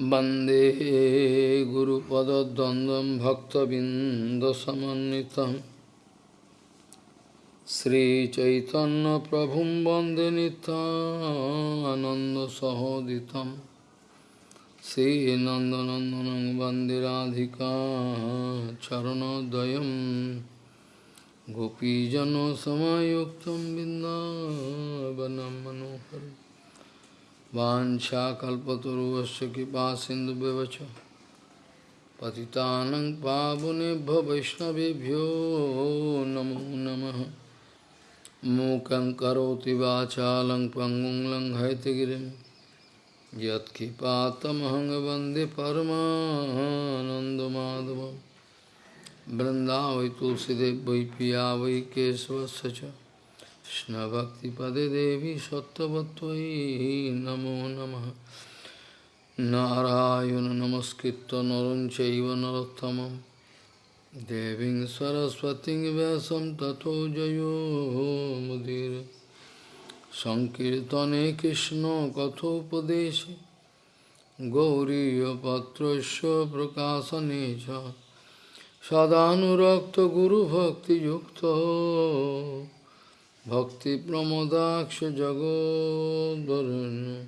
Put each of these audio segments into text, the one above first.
वंदे गुरुपदद्वन्द्वं भक्तबिन्दसमन्वितं। श्रीचैतन्यप्रभुं वंदे नितानन्दसहोदितं श्रीनन्दनन्दनं वंदे राधिका चरणोदयं। गोपीजनसमायुक्तं बिन्दावनं मनोहरम्। वाञ्छाकल्पतरुवस्य कृपा सिन्धुव्यवच पतितानं पावनेभ्यो वैष्णवेभ्यो नमो नमः मूकं करोति वाचालं पङ्गुं लङ्घयतिगिरिं यत्कृपातमहं वन्दे परमानन्दमाधवं बृन्दावै तुलसीदेव वै पिया वै केशवस्य च কৃষ্ণভক্তিপদে দেবী সত্যবত্তই নমো নম। নারায়ণ নমস্কৃত নরঞ্চৈব নরোত্তম দেবী সরস্বতী ব্যাসম তথো জয়োমুদির সংকীর্তনে কৃষ্ণ কথোপদেশে। গৌরীপত্র প্রকাশনে সদানুরক্ত গুরুভক্তিযুক্ত। सदानुरक्तगुरुभक्तियुक्तो भक्तिप्रमोदाक्षजगोद्वरुन्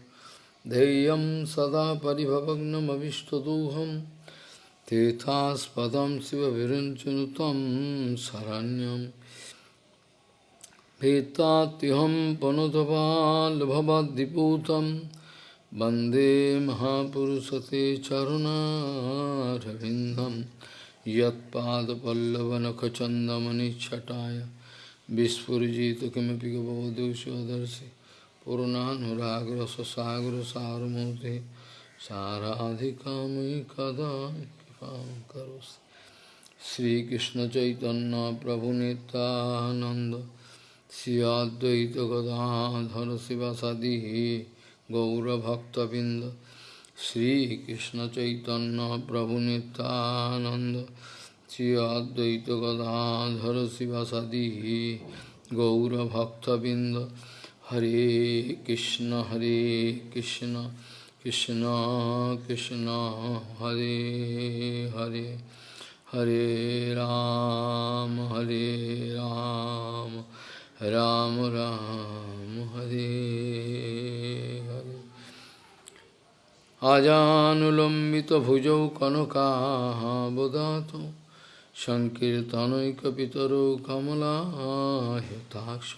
धैर्यं सदा परिभवग्नमविष्टदोहं तीर्थास्पदं शिवविरञ्चनुतं शरण्यं भीतात्युहं पनुतपाल्भवद्दिपूतं वंदे महापुरुषते चरुणारविन्दं यत्पादपल्लवनखचन्दमनिच्छटाय विस्फुजित किमपि गवदुषदर्शि पूर्णानुराग्र ससागर सारमूर्ति साराधिकामयि कदा कृपां करोसि श्रीकृष्णचैतन्यप्रभुनितानन्द श्रियाद्वैतगदाधर चैतन्य प्रभु नितानंद श्री अद्वैत गदाधर शिवसदि गौरभक्तबिंद हरे कृष्ण हरे कृष्ण कृष्ण कृष्ण हरे हरे हरे राम हरे राम राम राम हरे हरे आजानुलम्बितभुजौ कनकाबदातु सङ्कीर्तनैकपितरो कमलायताक्ष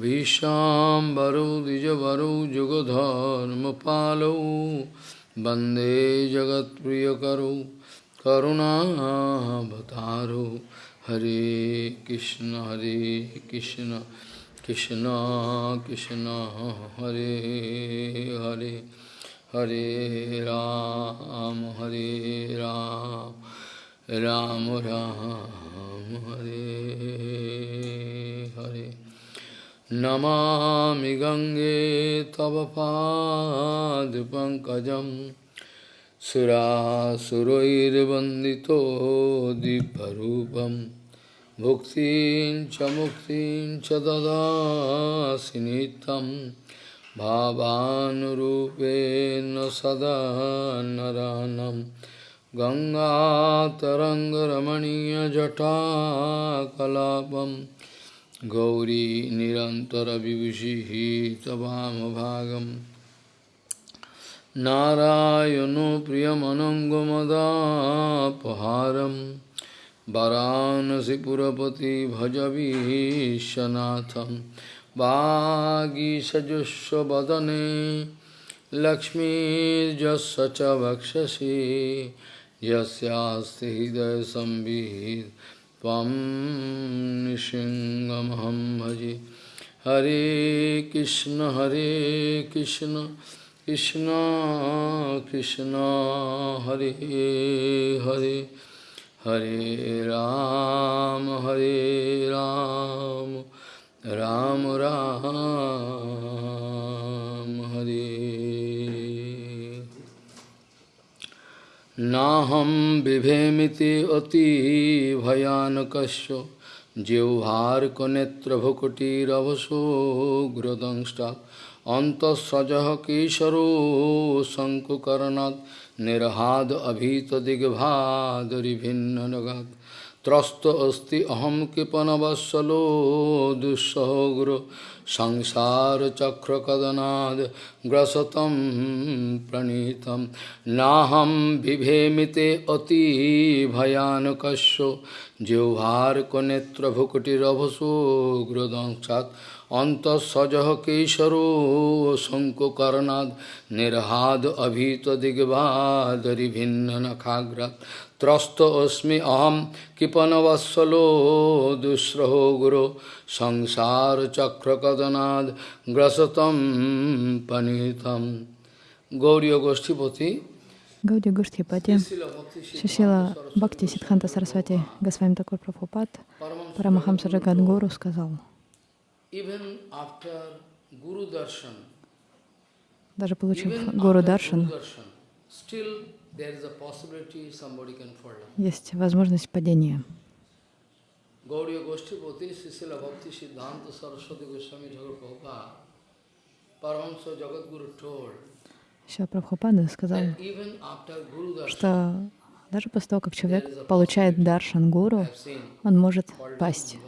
भीष्माम्बरौ, द्विजवरौ, जुगधर्मपालौ, वंदे जगत्प्रियकरौ, करुणावतारौ। हरे कृष्ण हरे कृष्ण कृष्ण कृष्ण, हरे हरे हरे राम हरे राम। राम राम हरे हरे। नमामि गङ्गे तव पादपङ्कजं सुरासुरैर्वन्दितो दिव्यरूपं। भुक्तिं च मुक्तिं च ददासि नित्यं। भावानुरूपेण सदा नरानम्। गङ्गातरङ्गरमणीयजटाकलापं गौरी निरन्तरविभूषिः तवामभागं नारायणो प्रियमनङ्गमदापहारं वरानसिपुरपति भजवीशनाथं वागीसजुष्वदने लक्ष्मीर्जस्य च वक्षसि यस्यास्ति हृदयसंवित् त्वं निशिङ्गमहं भजे। हरे कृष्ण हरे कृष्ण कृष्ण कृष्ण, हरे हरे। हरे राम हरे राम राम राम, हरे। नाहं बिभेमिति अतिभयानकस्य जिह्वार्कनेत्रभुकुटिरवसो ग्रदंष्टा। अन्तःसजः केशरो शङ्कुकर्णात्। निर्हाद अभीतदिग्भादरिभिन्ननगात् त्रस्त अस्ति अहम कृपणवत्सलो সংসার চক্র কদনাদ গ্রসতম প্রণীত নাহম বিভেমিতে অতি ভয়ানকস্য জিহ্বার্কনেত্রভুকুটিরভসোগ্রদংসাৎ অন্তঃসজহ কেশরো শঙ্কুকর্ণাদ নির্হাদ অভীত দিগ্বাদরি ভিন্ন নখাগ্রাত त्रस्त अस्मि अहम कृपणवत्सलो दुस्रहो गुरो संसार चक्र कदनाद ग्रसतम पनीतम गौरी गोष्ठीपति Гауди Гуштхипати, Шишила Бхакти Сидханта Сарасвати Госвами Такур Прабхупад, Парамахамса Джагадгуру сказал, даже получив Гуру Даршан, есть возможность падения. Гаудия Госhtipati, Sisila Bhakti Siddhanta Saraswati Goswami Thakur Prabhupada, Paramahamsa Jagadguru told, Шила Прабхупада сказал, что даже после того, как человек получает даршан гуру, он может пасть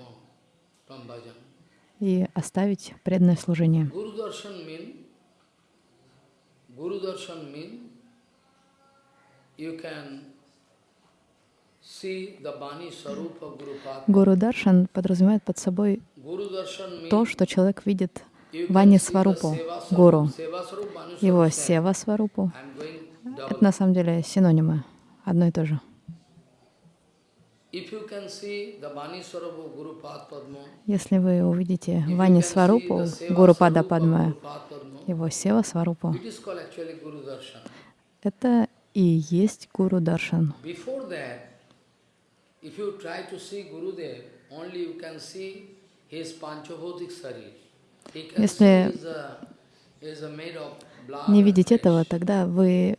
и оставить преданное служение. Гуру Даршан подразумевает под собой то, что человек видит Вани Сварупу, Гуру, его Сева Сварупу. Это на самом деле синонимы, одно и то же. Если вы увидите Вани Сварупу, Гуру Пада Падма, его Сева Сварупу, это и есть Гуру Даршан. If you try to see Gurudev, only you can see his Panchabhotik Sarir. Если не видеть этого, тогда вы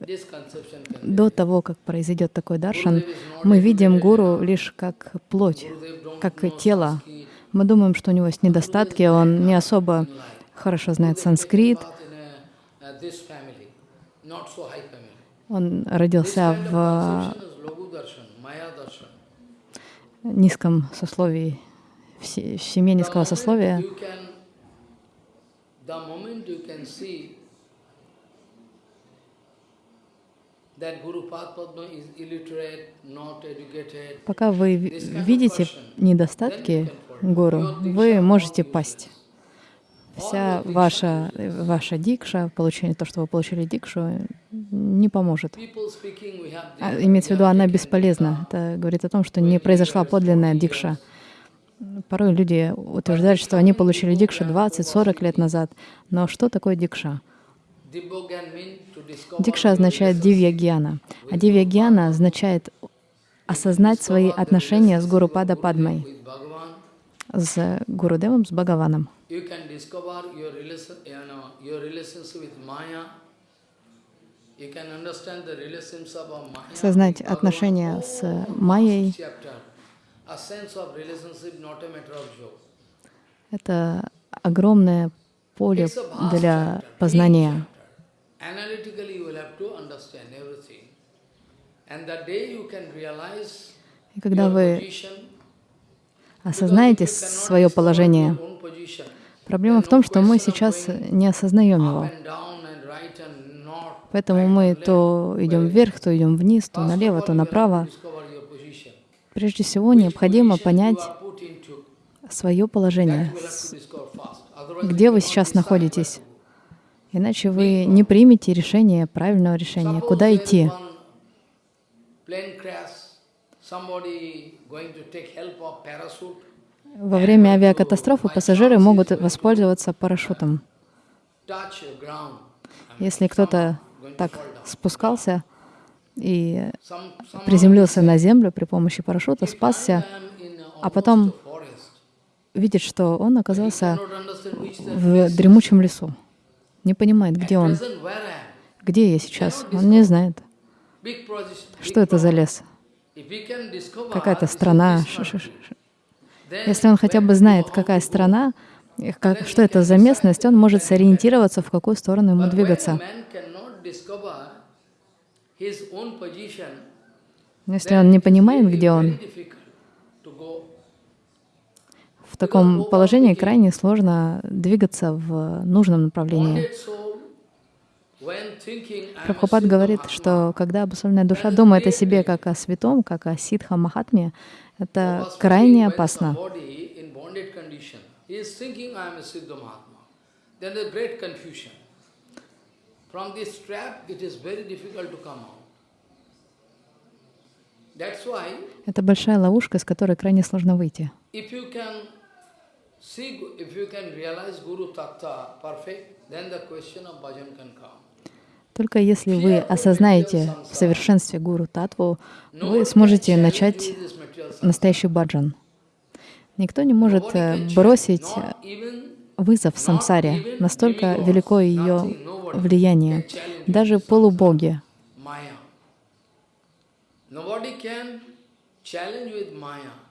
до того, как произойдет такой даршан, мы видим гуру лишь как плоть, как тело. Мы думаем, что у него есть недостатки, он не особо хорошо знает санскрит. Он родился в низком сословии, в семье низкого сословия. Пока вы видите недостатки гуру, вы можете пасть. Вся ваша, ваша дикша, получение то, что вы получили дикшу, не поможет. А, имеется в виду, она бесполезна. Это говорит о том, что не произошла подлинная дикша. Порой люди утверждают, что они получили дикшу 20-40 лет назад. Но что такое дикша? Дикша означает дивья гьяна. А дивья гьяна означает осознать свои отношения с Гуру Пада Падмой, с Гурудевом, с Бхагаваном. Сознать отношения с Майей, это огромное поле для познания. И когда вы осознаете свое положение, проблема в том, что мы сейчас не осознаем его. Поэтому мы то идем вверх, то идем вниз, то налево, то направо. Прежде всего, необходимо понять свое положение, где вы сейчас находитесь. Иначе вы не примете решение, правильного решения, куда идти. Во время авиакатастрофы пассажиры могут воспользоваться парашютом. Если кто-то так спускался, и приземлился на землю при помощи парашюта, спасся, а потом видит, что он оказался в дремучем лесу. Не понимает, где он, где я сейчас. Он не знает, что это за лес, какая-то страна. Если он хотя бы знает, какая страна, как, что это за местность, он может сориентироваться, в какую сторону ему двигаться. Но если он не понимает, где он, в таком положении крайне сложно двигаться в нужном направлении. Прабхупад говорит, что когда обусловленная душа думает о себе как о святом, как о ситха махатме, это крайне опасно. Это большая ловушка, из которой крайне сложно выйти. Только если вы осознаете в совершенстве Гуру Татву, вы сможете начать настоящий баджан. Никто не может э, бросить вызов самсаре, настолько велико ее влияние. Даже полубоги.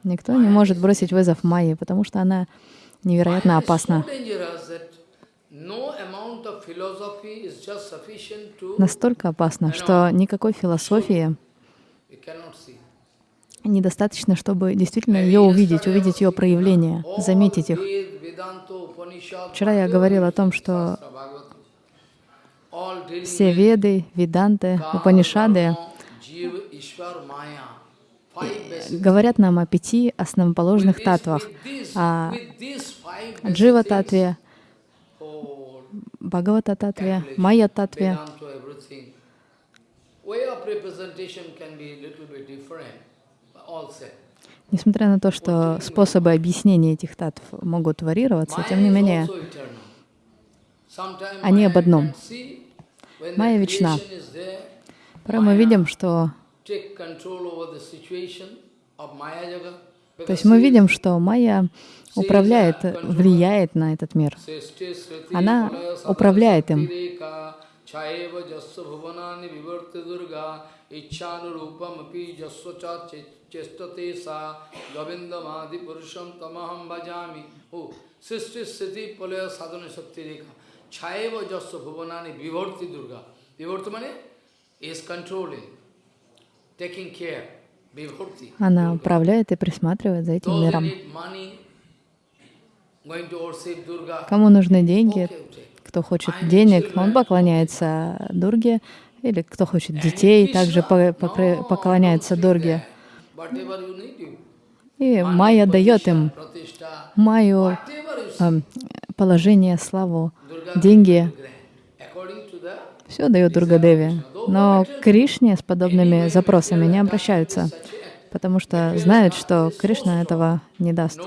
Никто не может бросить вызов Майе, потому что она невероятно опасна. Настолько опасно, что никакой философии недостаточно, чтобы действительно ее увидеть, увидеть ее проявления, заметить их. Вчера я говорил о том, что все веды, веданты, упанишады говорят нам о пяти основоположных татвах, о джива-татве, Бхагавата-татве, Майя-татве. Несмотря на то, что способы объяснения этих татв могут варьироваться, тем не менее, они об одном. Майя вечна. Порой мы видим, что... То есть мы видим, что Майя управляет, влияет на этот мир. Она управляет им. Is controlling, taking care. Она управляет и присматривает за этим миром. Кому нужны деньги, кто хочет денег, он поклоняется Дурге, или кто хочет детей, также поклоняется Дурге. И Майя дает им Майю э, положение, славу, деньги. Все дает Дургадеви. Но Кришне с подобными запросами не обращаются, потому что знают, что Кришна этого не даст.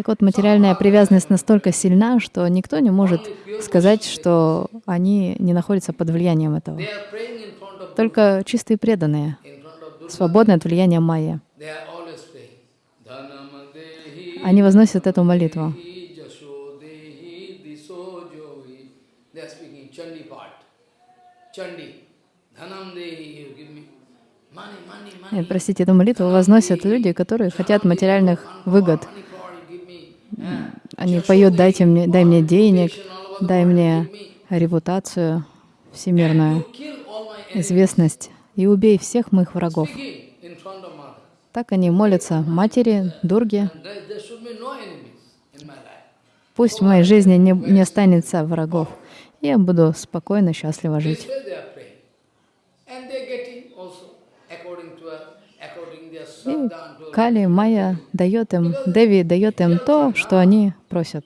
Так вот, материальная привязанность настолько сильна, что никто не может сказать, что они не находятся под влиянием этого. Только чистые преданные, свободны от влияния майя. Они возносят эту молитву. Нет, простите, эту молитву возносят люди, которые хотят материальных выгод. Они поют «дайте мне, дай мне денег, дай мне репутацию всемирную, известность, и убей всех моих врагов». Так они молятся матери, Дурге. Пусть в моей жизни не, не останется врагов. Я буду спокойно, счастливо жить. И Кали, Майя дает им, Деви дает им то, что они просят.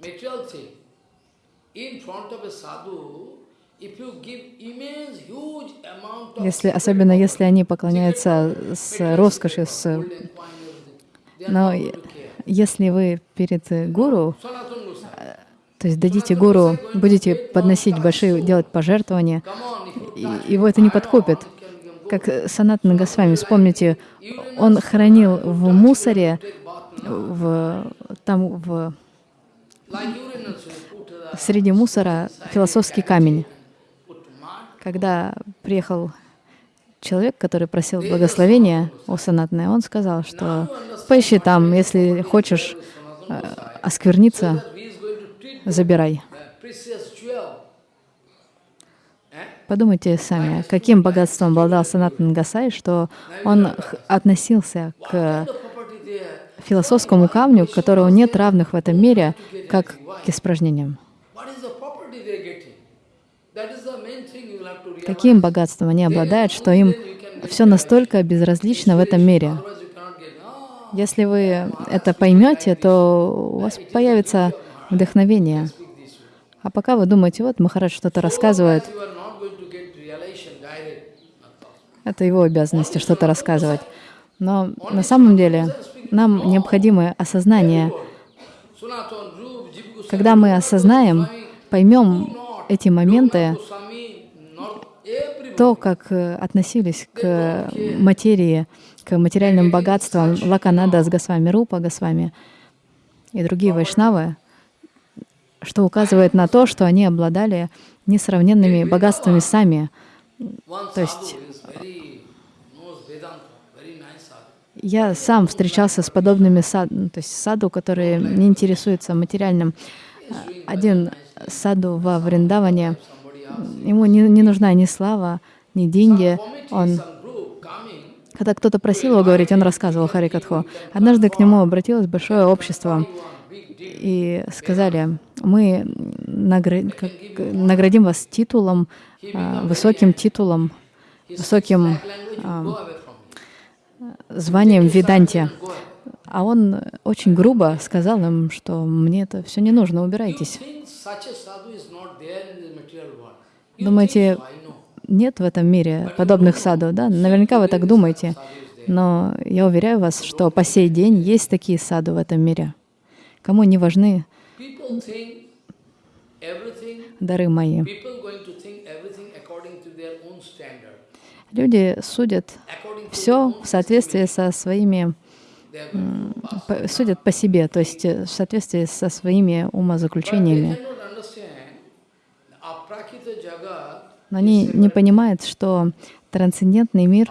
Если, особенно если они поклоняются с роскошью, с... но если вы перед гуру, то есть дадите гуру, будете подносить большие, делать пожертвования, его это не подкупит как Санат Нагасвами, вспомните, он хранил в мусоре, в, там в, среди мусора философский камень. Когда приехал человек, который просил благословения у Санатны, он сказал, что поищи там, если хочешь э, оскверниться, забирай. Подумайте сами, каким богатством обладал Санатан Гасай, что он относился к философскому камню, которого нет равных в этом мире, как к испражнениям. Каким богатством они обладают, что им все настолько безразлично в этом мире. Если вы это поймете, то у вас появится вдохновение. А пока вы думаете, вот Махарадж что-то рассказывает, You are not going to get realization direct. Not possible. Это его обязанности что-то рассказывать. Но на самом деле нам необходимо осознание. Когда мы осознаем, поймем эти моменты, то, как э, относились к материи, к материальным богатствам Лаканада с Госвами, Рупа Госвами и другие вайшнавы, что указывает на то, что они обладали несравненными богатствами сами. То есть- Я сам встречался с подобными сад, ну, то есть саду, которые не интересуются материальным. Один саду во Вриндаване, ему не, не нужна ни слава, ни деньги. Он Когда кто-то просил его говорить, он рассказывал Харикатху. Однажды к нему обратилось большое общество и сказали, мы наградим вас титулом, а, высоким титулом, высоким званием Виданти. А он очень грубо сказал им, что мне это все не нужно, убирайтесь. Думаете, нет в этом мире подобных саду, да? Наверняка вы так думаете. Но я уверяю вас, что по сей день есть такие саду в этом мире. Кому не важны дары мои. people going to think everything according to their own standard. Люди судят все в soответствии со своими, судят по себе, то есть э, в соответствии со своими умозаключениями. Но они не понимают, что трансцендентный мир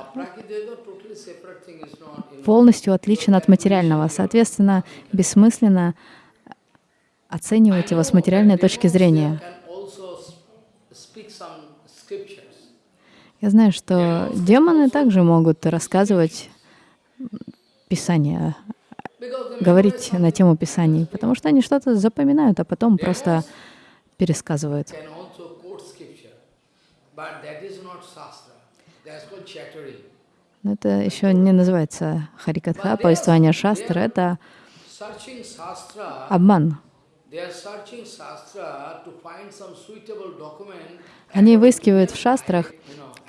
полностью отличен от материального. Соответственно, бессмысленно оценивать его с материальной точки зрения. can also s- speak some scriptures. Я знаю, что демоны также могут рассказывать Писание, говорить на тему Писаний, потому что они что-то запоминают, а потом просто пересказывают. Но это еще не называется Харикатха, повествование шастры, это обман. Они выискивают в шастрах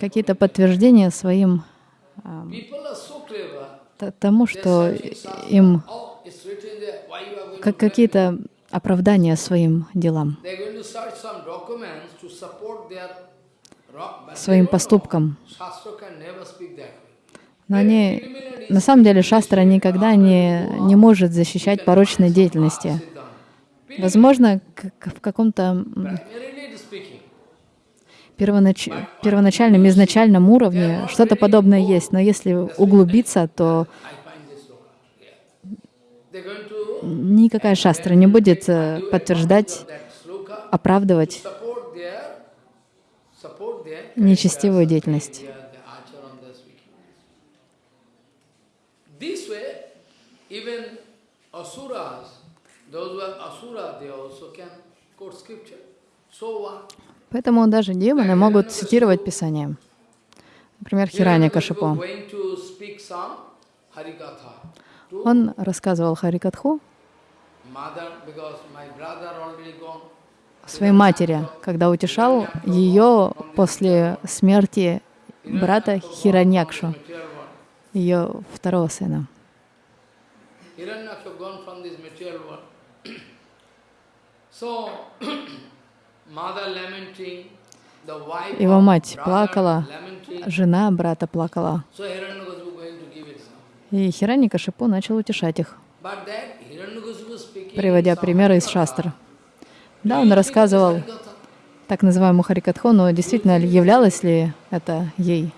какие-то подтверждения своим тому, что им Oh, как какие-то оправдания своим делам, своим поступкам. Но они, на самом деле, шастра никогда не, не может защищать порочной деятельности. Возможно, в каком-то первонач... первоначальном, изначальном уровне что-то подобное есть, но если углубиться, то никакая шастра не будет э, подтверждать, оправдывать нечестивую деятельность. Поэтому даже демоны могут цитировать Писание. Например, Hiranyakashipu Кашипо. Он рассказывал Харикатху своей матери, когда утешал ее после смерти брата Хираньякшу, ее второго сына. Его мать плакала, жена брата плакала. И Хираньякашипу начал утешать их, приводя примеры из шастр. Да, он рассказывал так называемую Харикатху, но действительно ли являлось ли это ей?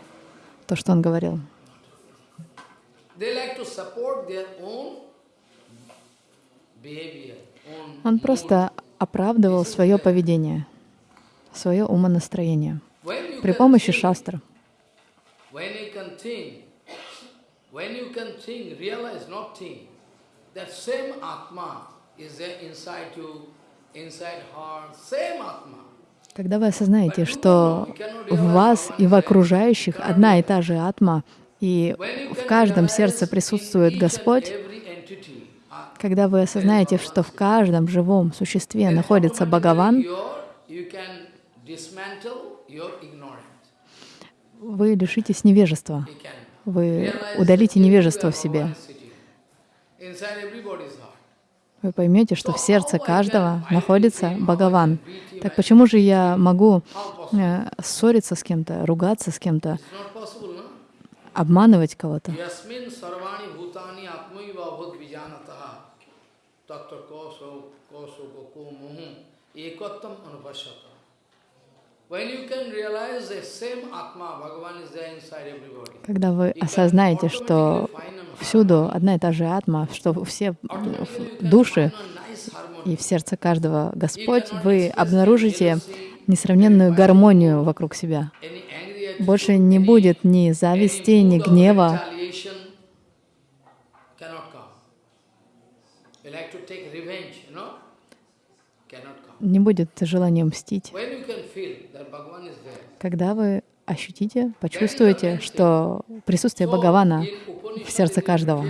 то, что он говорил. Он просто оправдывал свое поведение, свое умонастроение при помощи шастр. Когда вы осознаете, что в вас и в окружающих одна и та же атма, и в каждом сердце присутствует Господь, когда вы осознаете, что в каждом живом существе находится Бхагаван, вы лишитесь невежества. Вы удалите невежество в себе. Вы поймете, что в сердце каждого находится Бхагаван. Так почему же я могу э, ссориться с кем-то, ругаться с кем-то, обманывать кого-то? Когда вы осознаете, что всюду одна и та же атма, что все души и в сердце каждого Господь, вы обнаружите несравненную гармонию вокруг себя. Больше не будет ни зависти, ни гнева. Не будет желания мстить. Когда вы ощутите, почувствуете, что присутствие Бхагавана в сердце каждого.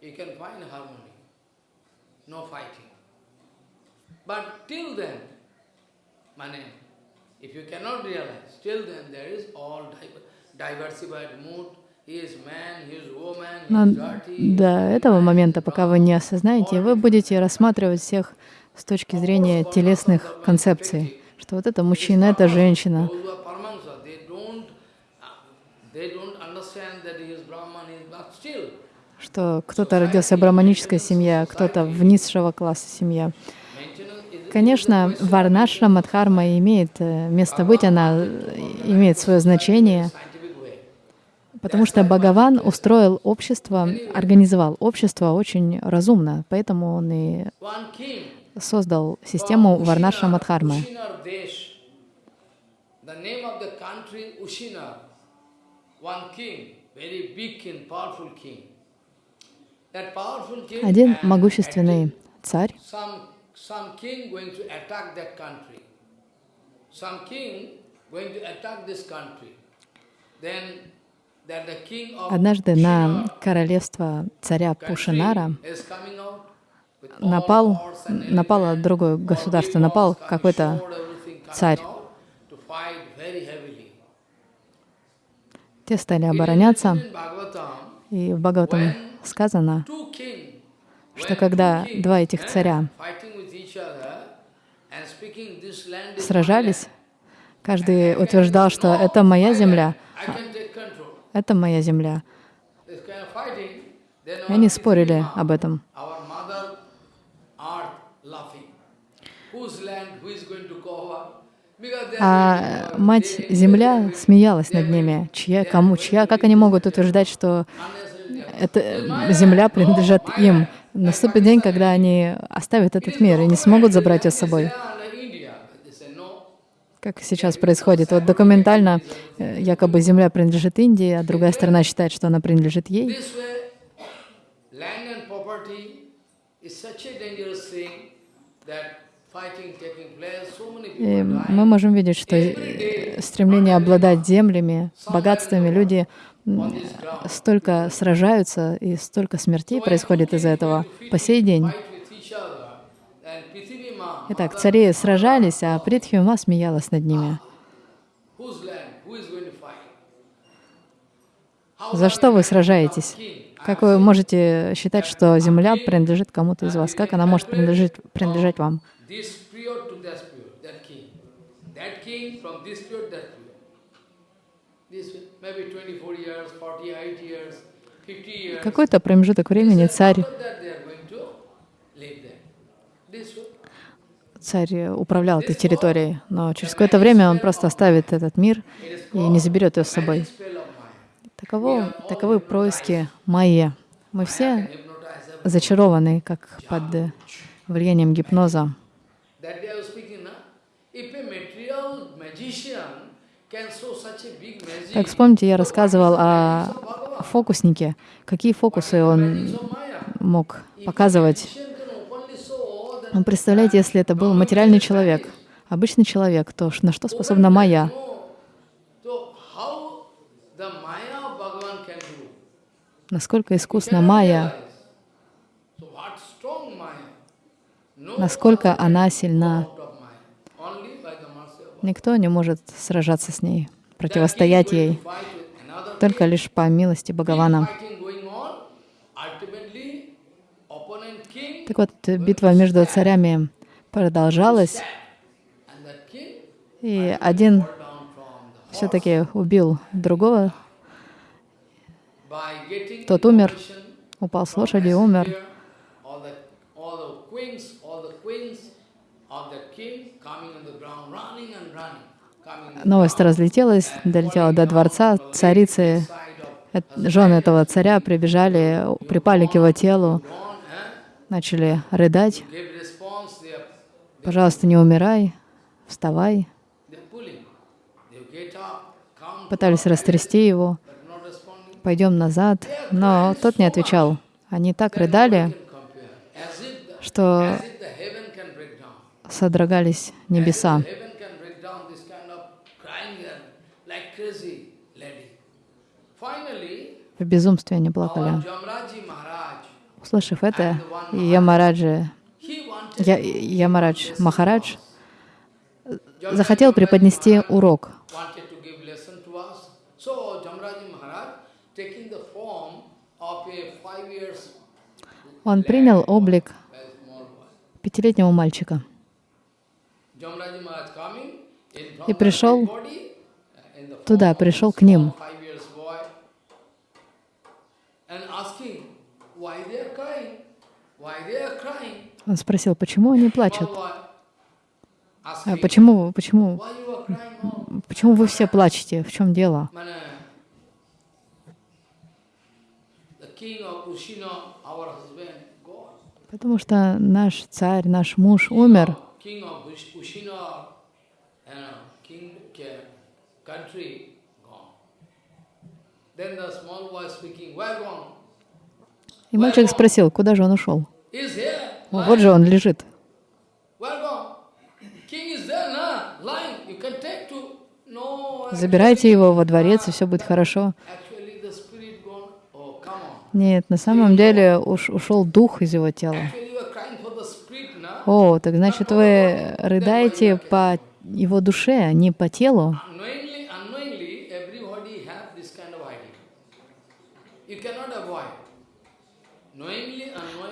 You can find harmony, no fighting. But till then, mane, if you cannot realize, till then there is all diversified mood, Но до этого момента, пока вы не осознаете, вы будете рассматривать всех с точки зрения телесных концепций, что вот это мужчина, это женщина. Что кто-то родился в браманической семье, кто-то в низшего класса семья. Конечно, варнашра Мадхарма имеет э, место быть, она имеет свое значение, Потому что Бхагаван устроил общество, организовал общество очень разумно, поэтому он и создал систему Варнаша Мадхармы. Один могущественный царь Однажды на королевство царя Пушинара напал, напало другое государство, напал какой-то царь. Те стали обороняться, и в Бхагаватам сказано, что когда два этих царя сражались, каждый утверждал, что это моя земля, это моя земля. И они спорили об этом. А мать-земля смеялась над ними. Чья, кому, чья, как они могут утверждать, что эта земля принадлежит им? Наступит день, когда они оставят этот мир и не смогут забрать ее с собой как сейчас происходит. Вот документально э, якобы земля принадлежит Индии, а другая сторона считает, что она принадлежит ей. И мы можем видеть, что э, стремление обладать землями, богатствами, люди столько сражаются, и столько смертей происходит из-за этого по сей день. Итак, цари сражались, а Притхиума смеялась над ними. За что вы сражаетесь? Как вы можете считать, что земля принадлежит кому-то из вас? Как она может принадлежать, принадлежать вам? Какой-то промежуток времени царь, царь управлял этой территорией, но через какое-то время он просто оставит этот мир и не заберет ее с собой. Таково, таковы происки майя. Мы все зачарованы, как под влиянием гипноза. Так, вспомните, я рассказывал о фокуснике, какие фокусы он мог показывать. Ну, представляете, если это был материальный человек, обычный человек, то на что способна майя? Насколько искусна майя, насколько она сильна. Никто не может сражаться с ней, противостоять ей, только лишь по милости Бхагавана. Так вот, битва между царями продолжалась, и один все-таки убил другого, тот умер, упал с лошади и умер. Новость разлетелась, долетела до дворца. Царицы, жены этого царя прибежали, припали к его телу, начали рыдать. «Пожалуйста, не умирай, вставай». Пытались растрясти его, «Пойдем назад». Но тот не отвечал. Они так рыдали, что содрогались небеса. В безумстве они плакали. Услышав это, Ямараджи, Я, Ямарадж Махарадж захотел преподнести урок. Он принял облик пятилетнего мальчика и пришел туда, пришел к ним. Он спросил, почему они плачут? А почему, почему, почему вы все плачете? В чем дело? Потому что наш царь, наш муж умер. И мальчик спросил, куда же он ушел? Вот же он лежит. Забирайте его во дворец, и все будет хорошо. Нет, на самом деле уж ушел дух из его тела. О, так значит, вы рыдаете по его душе, а не по телу.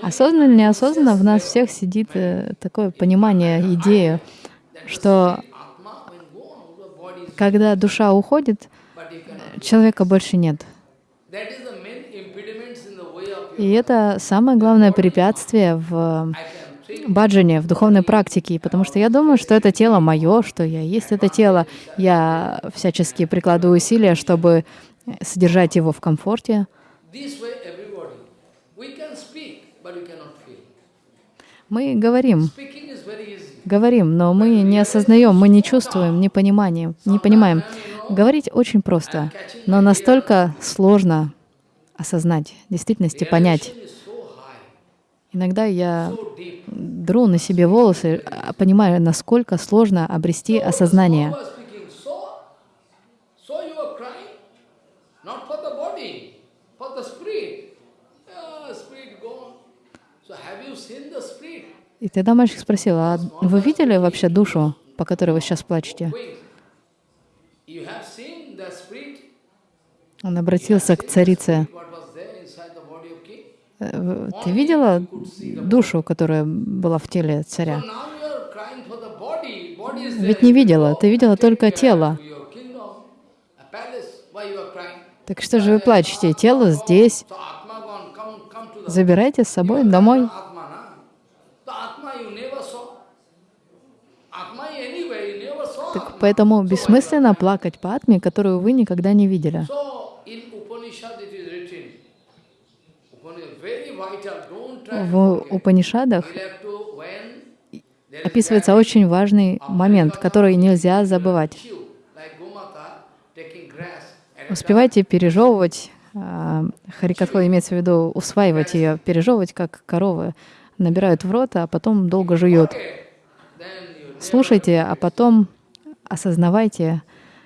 Осознанно или неосознанно в нас всех сидит э, такое понимание, идея, что когда душа уходит, человека больше нет. И это самое главное препятствие в баджане, в духовной практике, потому что я думаю, что это тело мое, что я есть это тело. Я всячески прикладываю усилия, чтобы содержать его в комфорте. Мы говорим, говорим, но мы не осознаем, мы не чувствуем, не понимаем, не понимаем. Говорить очень просто, но настолько сложно осознать, в действительности понять. Иногда я дру на себе волосы, а понимая, насколько сложно обрести осознание. И тогда мальчик спросил, а вы видели вообще душу, по которой вы сейчас плачете? Он обратился к царице. Э, ты видела душу, которая была в теле царя? Ведь не видела, ты видела только тело. Так что же вы плачете? Тело здесь. Забирайте с собой домой. Atma, na? The Atma you never saw. Atma anyway, you never saw. Так Atma. Поэтому бессмысленно плакать по атме, которую вы никогда не видели. В. Упанишадах описывается очень важный момент, который нельзя забывать. Успевайте пережевывать, а, харикатхо имеется в виду усваивать ее, пережевывать, как коровы набирают в рот, а потом долго жуют. Слушайте, а потом осознавайте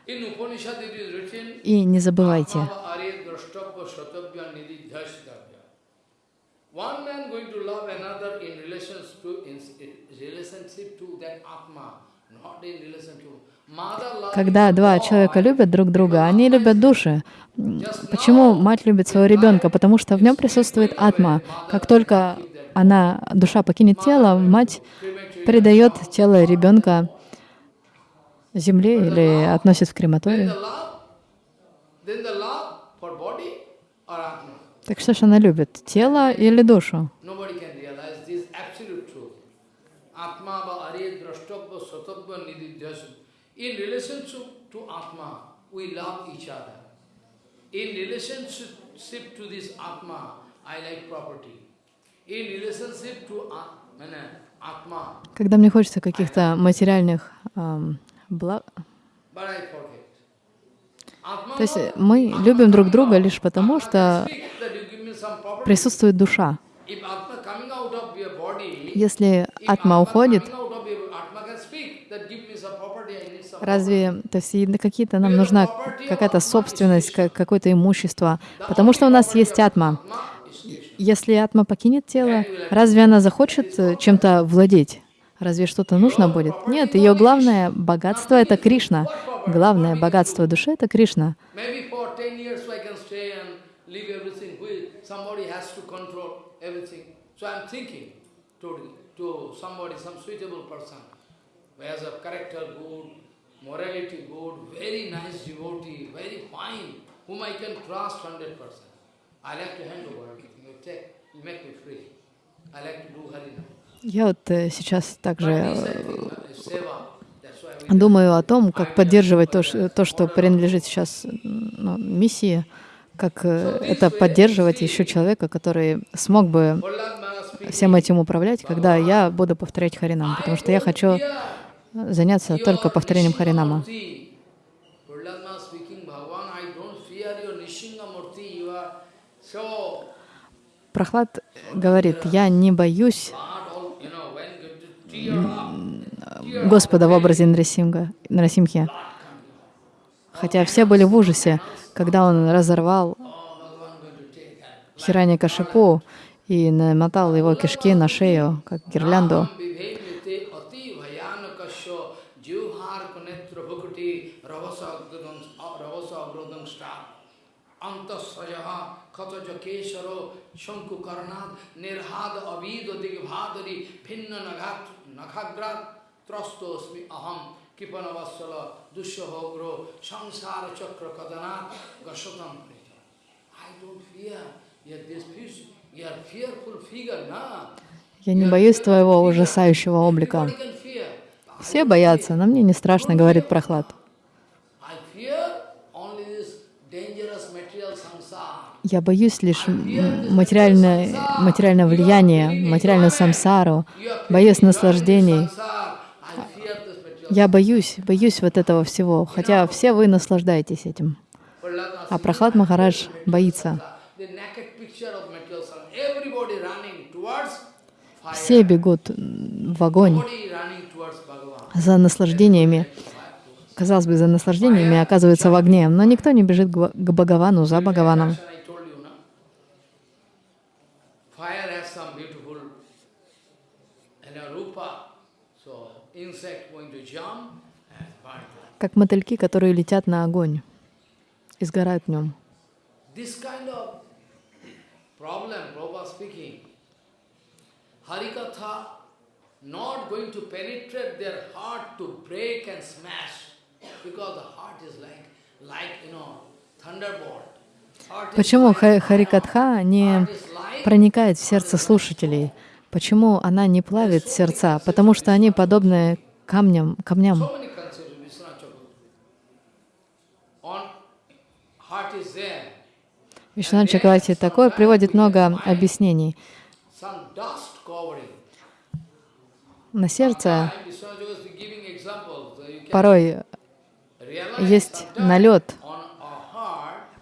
written, и не забывайте. Когда два человека любят друг друга, они любят души. Почему мать любит своего ребенка? Потому что в нем присутствует атма. Как только она, душа покинет тело, мать предает тело ребенка земле или относит в крематорий. Так что ж она любит, тело или душу? In relationship to this Atma, I like property. In relationship to Atma, Когда мне хочется каких-то материальных ам, Atma то есть мы любим друг друга лишь потому, что присутствует душа. Если атма уходит, Разве, то есть какие-то нам нужна какая-то собственность, ка- какое-то имущество, потому что у нас есть атма. Если атма покинет тело, разве она захочет э, чем-то владеть? Разве что-то нужно будет? Нет, ее главное богатство — это Кришна. Главное богатство души — это Кришна. Maybe for 10 years I can stay and leave everything. We, somebody has to control everything. So I'm thinking to, to somebody, some suitable person who has a character good, morality good, very nice devotee, very fine, whom I can trust 100%. I like to hand over everything. You take, you make me free. I like to do Harinam. Я вот э, сейчас также э, we думаю о том, как поддерживать то, что принадлежит сейчас ну, миссии, как э, это поддерживать еще человека, который смог бы всем этим управлять, когда я буду повторять Харинам, потому что я хочу заняться только повторением Харинама. Прохлад говорит, я не боюсь hard, all, you know, when you to tear up, tear up Господа в образе Нарасимга, Нарасимхи. Хотя все были в ужасе, когда он разорвал. Хирани Кашипу и намотал его кишки на шею, как гирлянду. Vivemite ati bhayanakasya jivhar kunetra bhakuti ravasa agrodam pinna nagat nakhagrat trastosmi aham kipanavassala dushahogro samsara chakra kadanat gashatam prita. I don't fear. Yet this fish, you are fearful figure, na? Я не боюсь твоего ужасающего облика. Все боятся, но мне не страшно, говорит Прохлад. I fear only this dangerous material samsara. Я боюсь лишь материальное, материальное влияние, материальную самсару, боюсь наслаждений. Я боюсь, боюсь вот этого всего, хотя все вы наслаждаетесь этим. А Прохлад Махарадж боится. Все бегут в огонь за наслаждениями. Казалось бы, за наслаждениями оказывается в огне, но никто не бежит к Бхагавану, за Бхагаваном. I told you, no? Fire has some beautiful you know, rupa. So insect going to jump and burn. it. Как мотыльки, которые летят на огонь и сгорают в нем. Почему Харикатха не проникает в сердце слушателей? Почему она не плавит сердца? Потому что они подобны камням, камням. Вишнан Чакравати такой приводит много объяснений. На сердце порой есть налет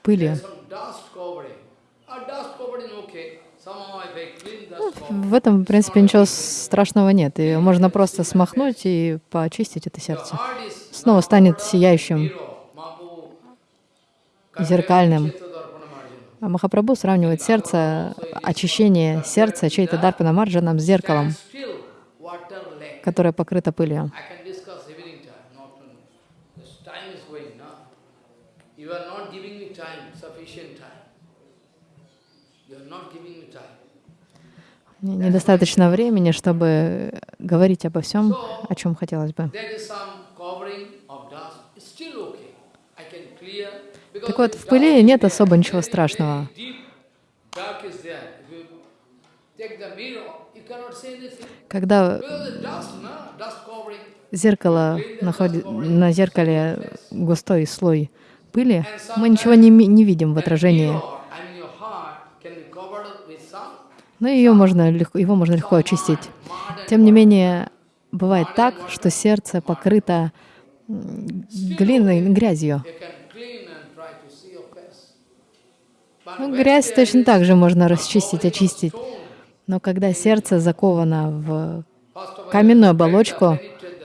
пыли. В этом, в принципе, ничего страшного нет. И можно просто смахнуть и почистить это сердце. Снова станет сияющим, зеркальным. А Махапрабху сравнивает сердце, очищение сердца чей-то Дарпана Марджаном с зеркалом, которое покрыто пылью. недостаточно времени, чтобы говорить обо всем, о чем хотелось бы. Так вот, в пыли нет особо ничего страшного. Когда зеркало находит, на зеркале густой слой пыли, мы ничего не, не видим в отражении. Но ее можно легко, его можно легко очистить. Тем не менее, бывает так, что сердце покрыто глиной, грязью. Ну, грязь точно так же можно расчистить, очистить. Но когда сердце заковано в каменную оболочку,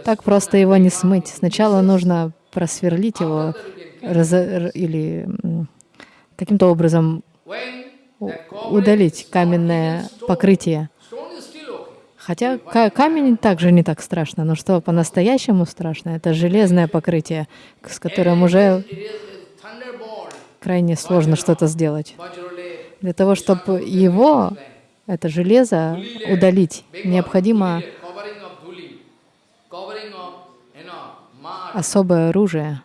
так просто его не смыть. Сначала нужно просверлить его раз, или каким-то образом удалить каменное покрытие. Хотя камень также не так страшно, но что по-настоящему страшно, это железное покрытие, с которым уже крайне сложно что-то сделать. Для того, чтобы его, это железо, удалить, необходимо особое оружие.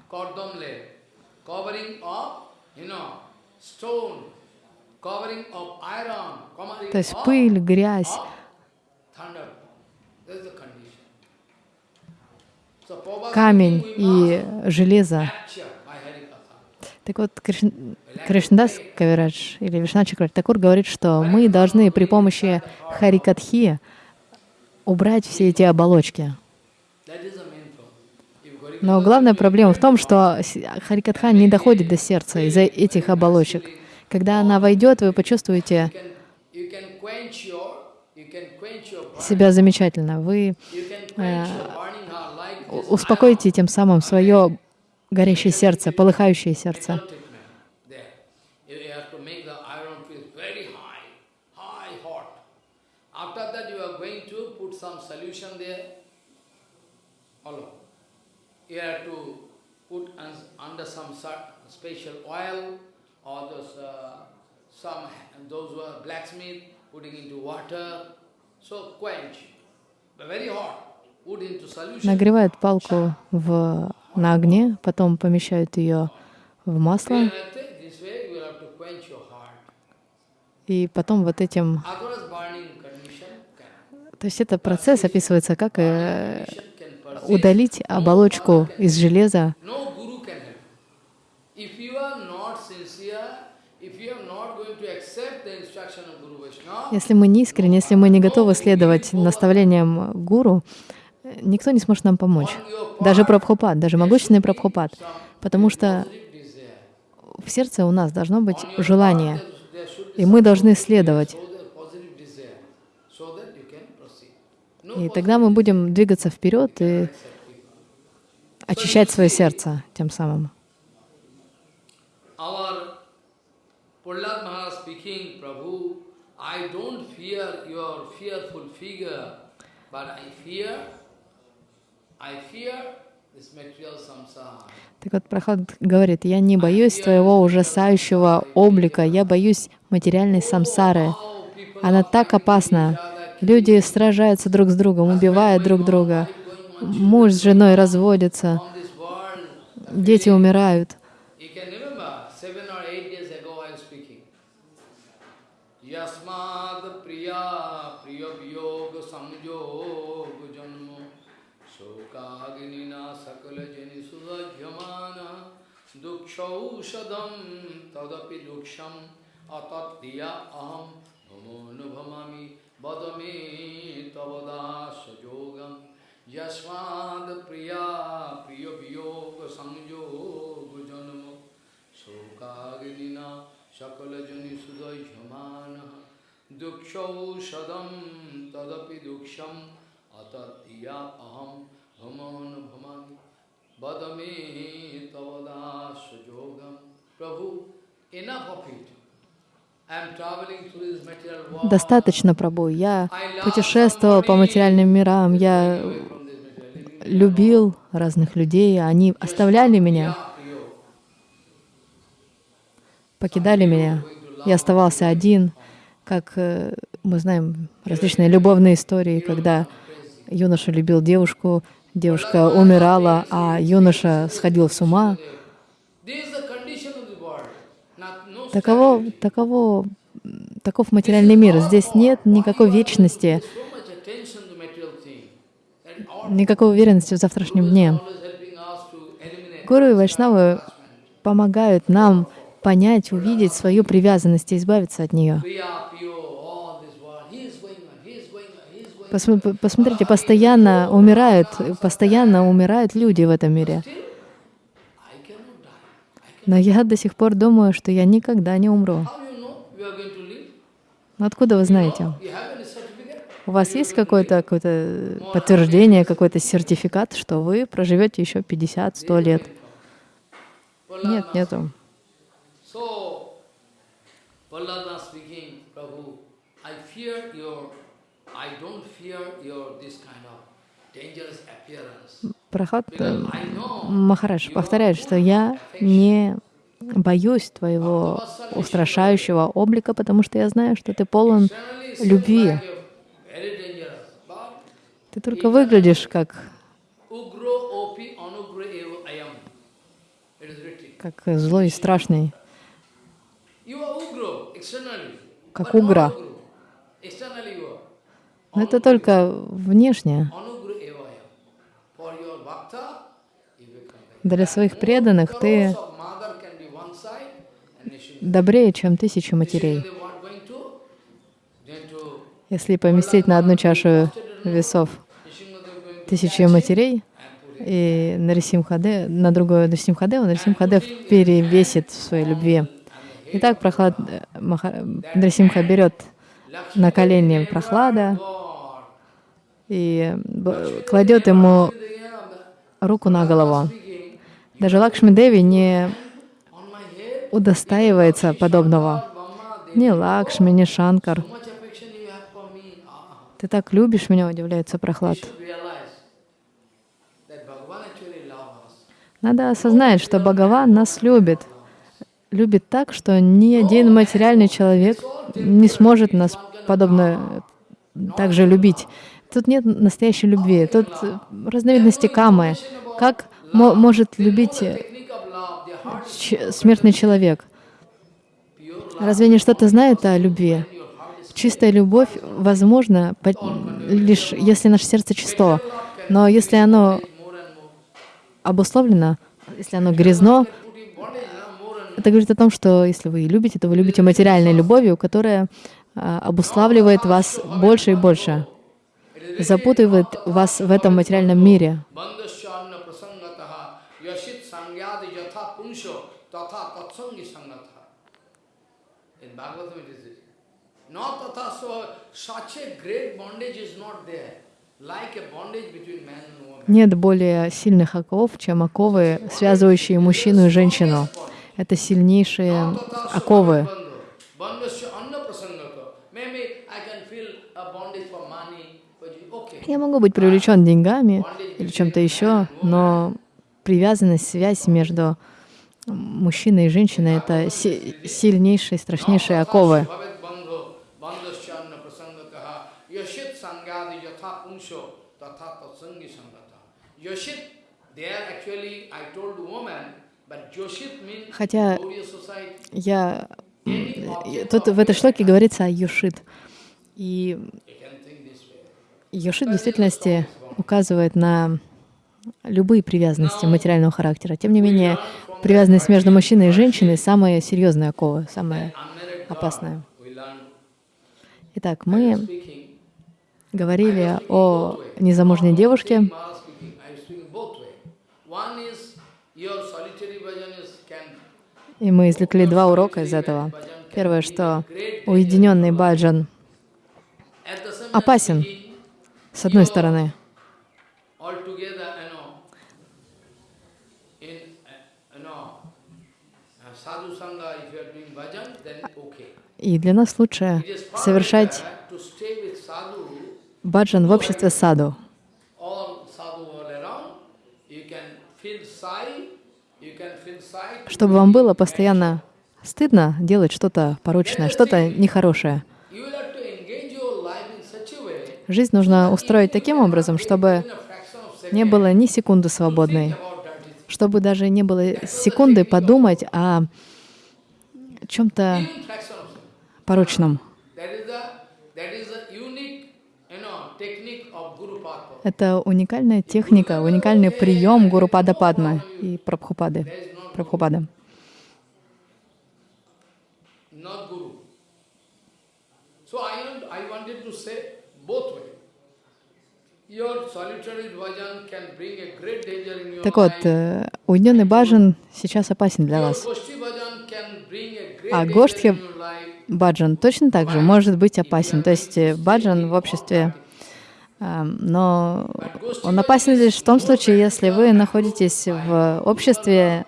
То есть пыль, грязь. Камень и железо. Так вот, Кришн... Кришнадас Кавирадж или Вишна Такур говорит, что мы должны при помощи Харикатхи убрать все эти оболочки. Но главная проблема в том, что Харикатха не доходит до сердца из-за этих оболочек. Когда она войдет, вы почувствуете себя замечательно. Вы э, успокоите тем самым свое горящее сердце, полыхающее сердце. Uh. Нагревают палку в, на огне, потом помещают ее в масло, и потом вот этим... То есть это процесс описывается как э, удалить оболочку из железа. Если мы не искренне, если мы не готовы следовать наставлениям гуру, никто не сможет нам помочь. Даже Прабхупад, даже могущественный Прабхупад. Потому что в сердце у нас должно быть желание, и мы должны следовать. И тогда мы будем двигаться вперед и очищать свое сердце тем самым. Так вот, Прохлад говорит, я не боюсь твоего ужасающего облика, я боюсь материальной самсары. Она так опасна. Люди сражаются друг с другом, убивают друг друга. Муж с женой разводятся, дети умирают. Yasmad priya सौषधम तदपि दुक्षम अतत्या अहम भमो नुभमामि वद मे तव दास योगम यस्माद प्रिया प्रिय वियोग संयोग जन्म। शोकाग्निना सकलजनि सुदह्यमान। दुक्षौषधम तदपि दुक्षम अतत्या अहम भमो नुभमामि Badamehi Tavadas Jogam Prabhu enough of it. Достаточно, Прабу. Я путешествовал по материальным мирам, я любил разных людей, они оставляли меня, покидали меня. Я оставался один, как э, мы знаем различные любовные истории, когда юноша любил девушку, девушка умирала, а юноша сходил с ума. Таково, таково, таков материальный мир. Здесь нет никакой вечности, никакой уверенности в завтрашнем дне. Гуру и Вайшнавы помогают нам понять, увидеть свою привязанность и избавиться от нее. Priya, Piyo, all this world. He is going on, he is going on, he is going on. Посм- п- Посмотрите, постоянно умирают, постоянно умирают люди в этом мире. Но я до сих пор думаю, что я никогда не умру. Но откуда вы знаете? У вас есть какое-то какое подтверждение, какой-то сертификат, что вы проживете еще 50-100 лет? Нет, нету. So, Prahlada speaking, Prabhu, Э, know Махарадж повторяет, что я не боюсь твоего устрашающего облика, потому что я знаю, что ты полон любви. Ты только выглядишь как, как злой и страшный. Как угра. ugro. Externally you are. Но это только внешне. Для своих преданных ты добрее, чем тысячи матерей. Если поместить на одну чашу весов тысячи матерей и Нарисимхаде, на другую Нарисимхадеву, Нарисимхадев перевесит в своей любви. Итак, Прохлад, Нарисимха берет на колени Прохлада. И кладет ему руку на голову. Даже Лакшми Деви не удостаивается подобного. Ни Лакшми, ни Шанкар. Ты так любишь меня, удивляется Прохлад. Надо осознать, что Бхагаван нас любит. Любит так, что ни один материальный человек не сможет нас подобно так же любить. Тут нет настоящей любви. Тут разновидности камы. Как мо- может любить э, смертный человек? Разве они что-то знают о любви? Чистая любовь возможна лишь если наше сердце чисто. Но если оно обусловлено, если оно грязно, это говорит о том, что если вы любите, то вы любите материальной любовью, которая а, обуславливает вас больше и больше, запутывает вас в этом материальном мире. Нет более сильных оков, чем оковы, связывающие мужчину и женщину. Это сильнейшие оковы. Bandhasya anna prasangata. Maybe I can feel a bondage for money, but you- okay. Я могу быть привлечен деньгами или чем-то еще, но привязанность, связь между мужчиной и женщиной — это си- сильнейшие, страшнейшие оковы. Хотя я... э, Тут в этой шлоке говорится о Юшит. И Юшит в действительности указывает на любые привязанности материального характера. Тем не менее, привязанность между мужчиной и женщиной самая серьезная окова, самая опасная. Итак, мы говорили о незамужней девушке, и мы извлекли два урока из этого. Первое, что уединенный баджан опасен, с одной стороны, uh, uh, и для нас лучше совершать баджан в обществе саду, чтобы вам было постоянно стыдно делать что-то порочное, что-то нехорошее. You will have to engage your life in such a way Жизнь нужно устроить таким образом, чтобы не было ни секунды свободной, чтобы даже не было секунды подумать о чем-то порочном. Это уникальная техника, уникальный прием Гуру Пада Падмы и Прабхупады. Прабхупады. Так вот, э, уединенный баджан сейчас опасен для вас. А Гоштхи баджан точно так же может быть опасен. То есть э, баджан в обществе, но он опасен лишь в том случае, если вы находитесь в обществе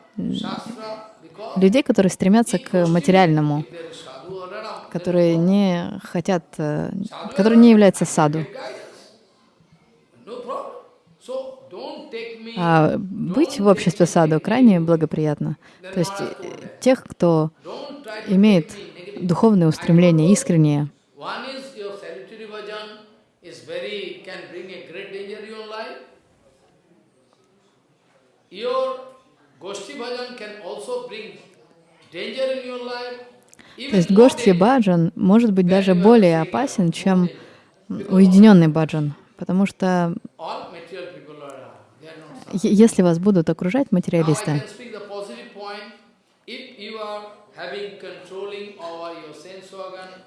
людей, которые стремятся к материальному, которые не хотят, э, которые не являются саду. А быть в обществе саду крайне благоприятно. То есть э, тех, кто имеет духовные устремления, искренние. То есть nowadays, баджан может быть даже более опасен, чем уединенный баджан, потому что all material people are, they are not е- если вас будут окружать материалисты,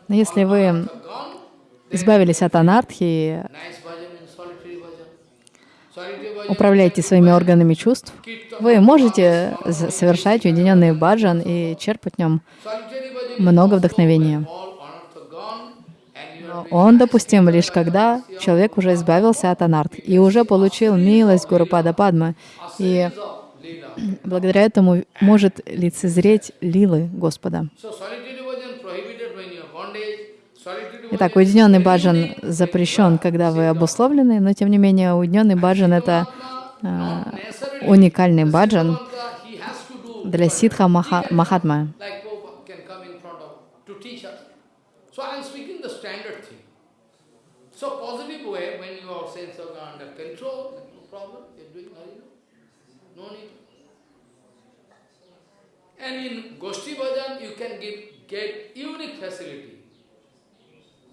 Но если вы избавились от анархии, управляете своими органами чувств, вы можете совершать уединенный баджан и черпать в нем много вдохновения. when all organs are gone and you are doing Он допустим лишь когда человек уже избавился от анарт и уже получил милость Гурупада Падмы, и благодаря этому может лицезреть лилы Господа. Итак, уединенный баджан запрещен, когда вы обусловлены, но тем не менее уединенный баджан это necessarily уникальный баджан для ситха Маха- He So positive way when your sense organ under control, no problem, you're doing Harina. No need. And in Goshti Bhajan you can give, get unique facility.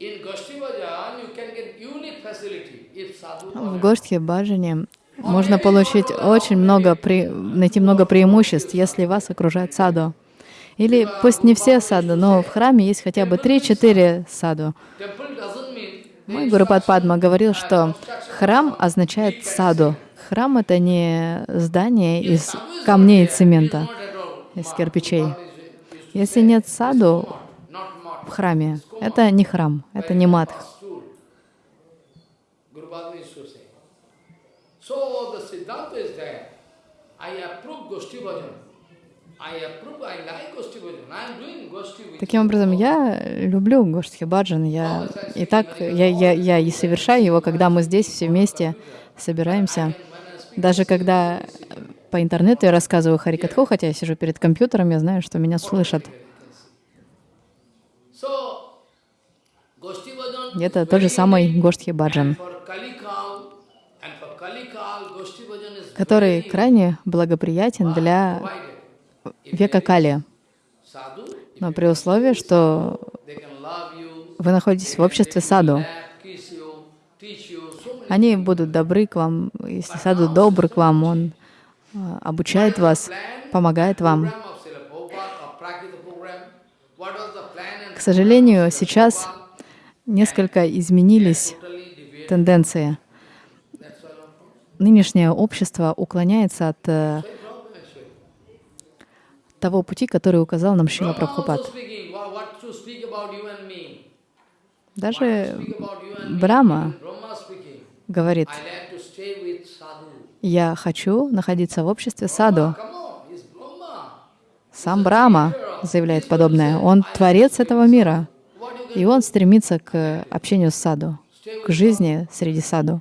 In Goshti Bhajan you can get unique facility if sadhu В Гоштхе Баджане можно получить очень много, пре- найти много преимуществ, если вас окружает саду. Или пусть не все саду, но в храме есть хотя бы 3-4 саду. Мой Гурупад Падма говорил, что храм означает саду. Храм — это не здание из камней и цемента, из кирпичей. Если нет саду в храме, это не храм, это не матх. So the Siddhanta is there. I approve Goshti Bhajan. Таким образом, я люблю Гоштхи Баджан. Я и так я, я, я и совершаю его, когда мы здесь все вместе собираемся. Даже когда по интернету я рассказываю Харикатху, хотя я сижу перед компьютером, я знаю, что меня слышат. Это тот же самый. Гоштхи Баджан, который крайне благоприятен для. Века Кали. Но при условии, что вы находитесь в обществе саду, они будут добры к вам. Если саду добр к вам, он а, обучает вас, помогает вам. К сожалению, сейчас несколько изменились тенденции. Нынешнее общество уклоняется от э, того пути, который указал нам Шила Прабхупад. Даже Брама говорит, я хочу находиться в обществе саду. Сам Брама заявляет подобное. Он творец этого мира. И он стремится к общению с саду, к жизни среди саду.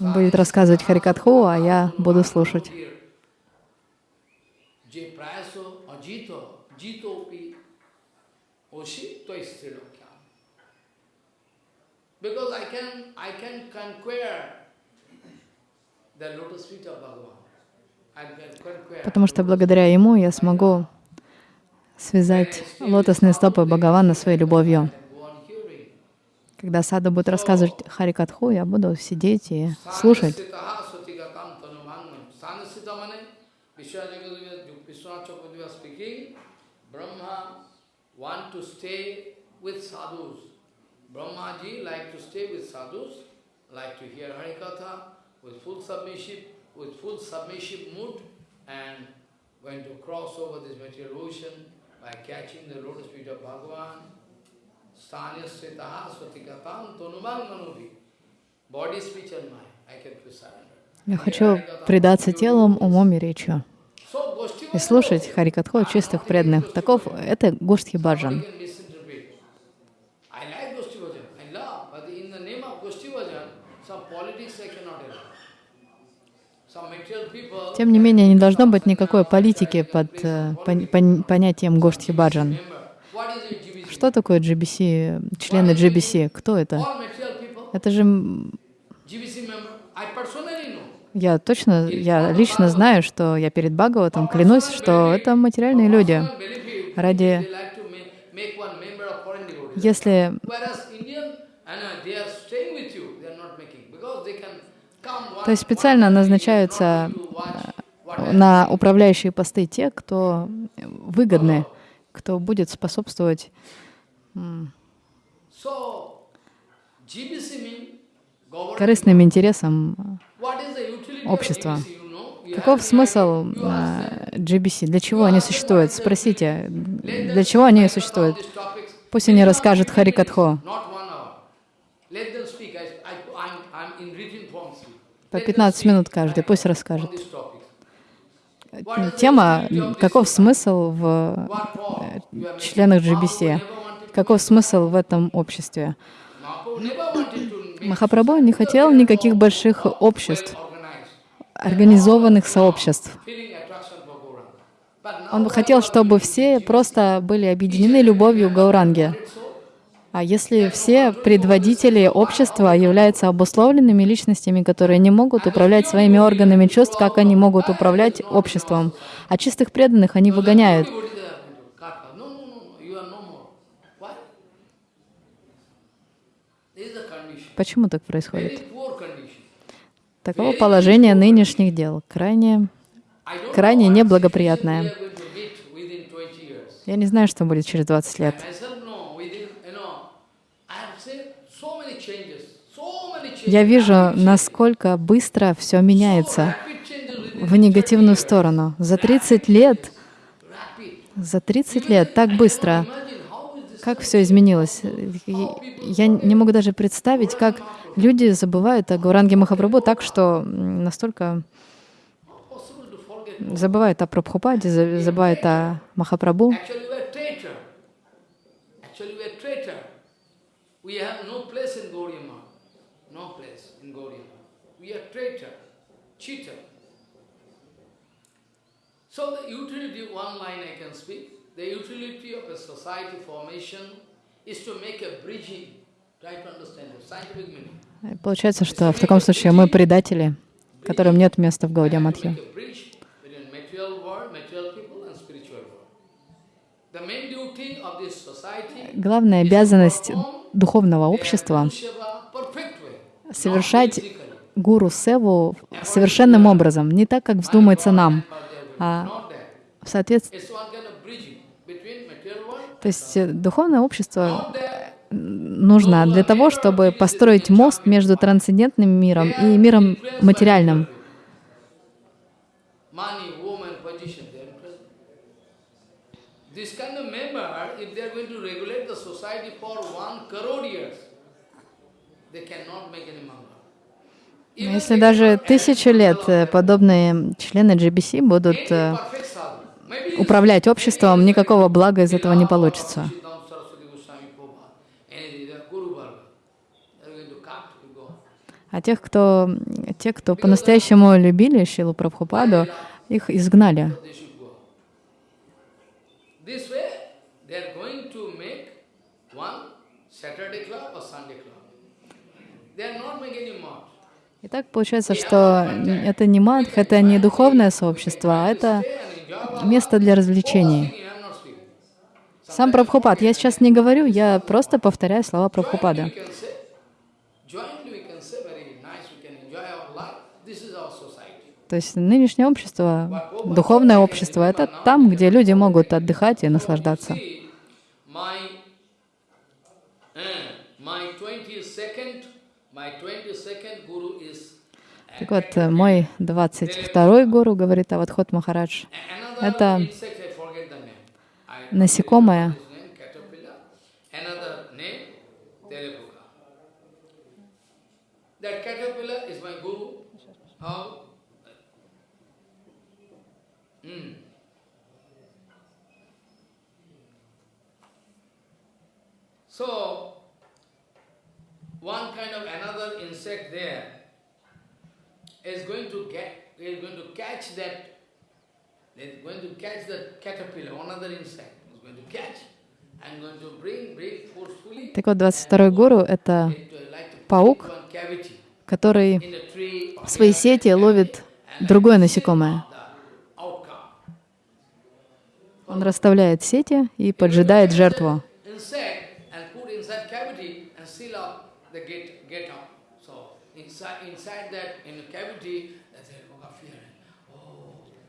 Он будет рассказывать Харикатху, а я буду слушать. Because I can, I can conquer the lotus feet of Bhagavan. Потому что благодаря ему я смогу связать лотосные стопы Бхагавана своей любовью. Когда Сада будет рассказывать Харикатху, я буду сидеть и слушать. Brahmaji like to stay with sadhus, like to hear Harikatha with full submission, with full submissive mood and going to cross over this material ocean by catching the lotus feet of Bhagavan. Я хочу предаться телом, умом и речью. И слушать Харикатху чистых преданных. Таков это Гоштхи Баджан. Тем не менее, не должно быть никакой политики под э, понятием Гоштхи Баджан. Что такое GBC, члены GBC? Кто это? Это же... Я точно, я лично знаю, что я перед Бхагаватом клянусь, что это материальные люди. Ради... Если то есть специально назначаются э, на управляющие посты те, кто выгодны, кто будет способствовать корыстным интересам общества. Каков смысл GBC? Для чего они существуют? Спросите, для чего они существуют? Пусть они расскажут Харикатхо. По 15 минут каждый, пусть расскажет. Тема «Каков смысл в э, членах GBC?» Каков смысл в этом обществе? Махапрабху не хотел никаких больших обществ, организованных сообществ. Он бы хотел, чтобы все просто были объединены любовью к Гауранге. А если все предводители общества являются обусловленными личностями, которые не могут управлять своими органами чувств, как они могут управлять обществом? А чистых преданных они выгоняют. Почему так происходит? Таково положение нынешних дел, крайне, крайне неблагоприятное. Я не знаю, что будет через 20 лет. я вижу, насколько быстро все меняется в негативную сторону. За 30 лет, за 30 лет так быстро. Как все изменилось. Я не могу даже представить, как люди забывают о Гауранге Махапрабху так, что настолько забывают о Прабхупаде, забывают о Махапрабху. So the utility, one line I can speak, the utility of a society formation is to make a bridging. Try to understand the scientific meaning. Получается, что в таком случае мы предатели, которым нет места в Гаудия Матхе. Главная обязанность духовного общества — совершать гуру севу совершенным образом, не так, как вздумается нам, а в соответствии... То есть э, духовное общество нужно для того, чтобы построить мост между трансцендентным миром и миром материальным. Если даже тысячу лет э, подобные члены GBC будут управлять обществом, никакого блага из этого не получится. А тех, кто, те, кто по-настоящему любили Шилу Прабхупаду, их изгнали. Итак, получается, что это не мадх, это не духовное сообщество, а это место для развлечений. Сам Прабхупад, я сейчас не говорю, я просто повторяю слова Прабхупада. То есть нынешнее общество, духовное общество, это там, где люди могут отдыхать и наслаждаться. Так вот, э, мой 22-й гуру, говорит Авадхот Махарадж, это насекомое, So, one kind of another insect there is going to get, is going to catch that, is going to catch that caterpillar, another insect is going to catch, and going to bring, bring forcefully. Так вот, 22-й гуру — это паук, который в своей сети ловит другое насекомое. Он расставляет сети и поджидает жертву.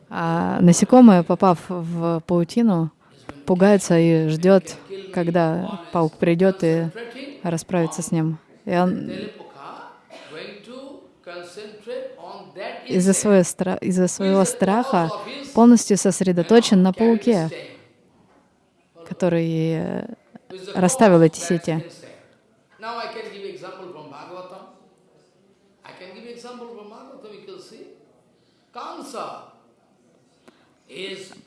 А насекомое, попав в паутину, пугается и ждет, когда паук придет и расправится с ним. И он из-за своего, стра из своего страха полностью сосредоточен на пауке, который э, расставил эти сети.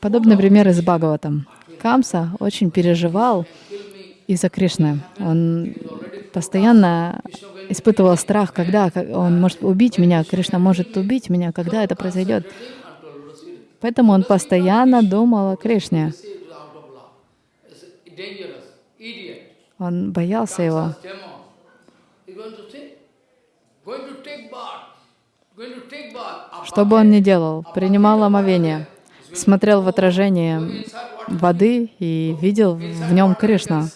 Подобный пример из Бхагаватам. Камса очень переживал из-за Кришны. Он постоянно испытывал страх, когда он может убить меня, Кришна может убить меня, когда это произойдет. Поэтому он постоянно думал о Кришне. Он боялся его. Что бы он ни делал, принимал омовение, смотрел в отражение воды и видел в нем Кришна.